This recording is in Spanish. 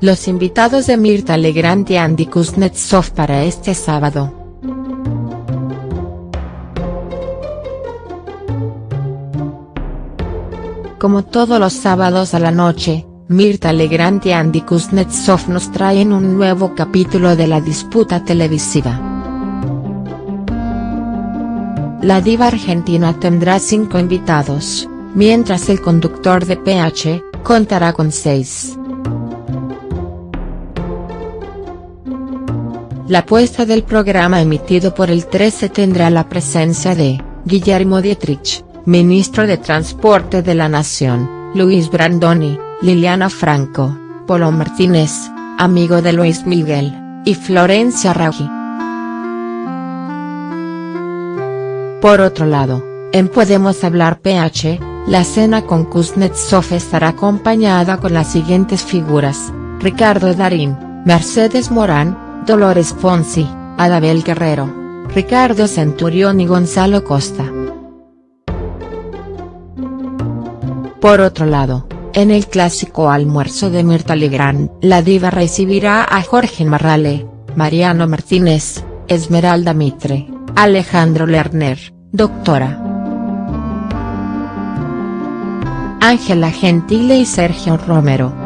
los invitados de Mirta Legrand y Andy Kuznetsov para este sábado. Como todos los sábados a la noche, Mirta Legrand y Andy Kuznetsov nos traen un nuevo capítulo de la disputa televisiva. La diva argentina tendrá cinco invitados, mientras el conductor de PH, contará con seis. La puesta del programa emitido por el 13 tendrá la presencia de, Guillermo Dietrich, ministro de Transporte de la Nación, Luis Brandoni, Liliana Franco, Polo Martínez, amigo de Luis Miguel, y Florencia Rauji. Por otro lado, en Podemos Hablar PH, la cena con Kuznetsov estará acompañada con las siguientes figuras, Ricardo Darín, Mercedes Morán, Dolores Fonsi, Adabel Guerrero, Ricardo Centurión y Gonzalo Costa. Por otro lado, en el clásico almuerzo de Mirta Legrand, la diva recibirá a Jorge Marrale, Mariano Martínez, Esmeralda Mitre, Alejandro Lerner, Doctora. Ángela Gentile y Sergio Romero.